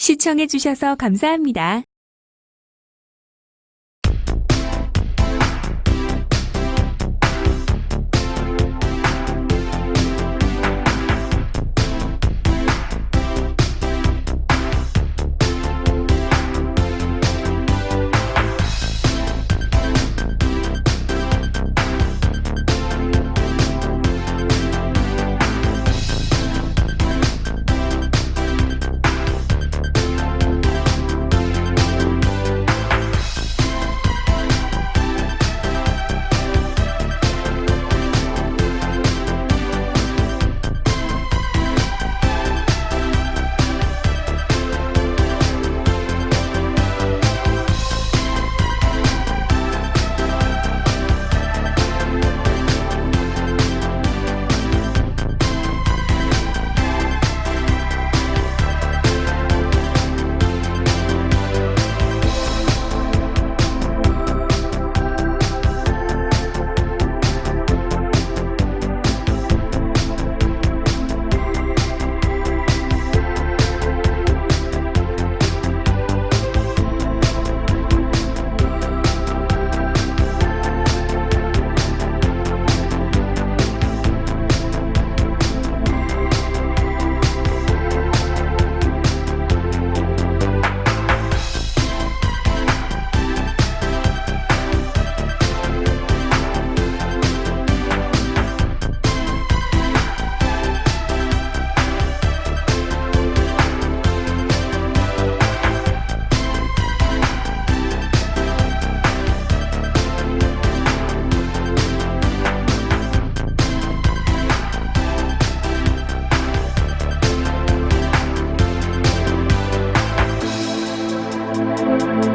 시청해주셔서 감사합니다. Música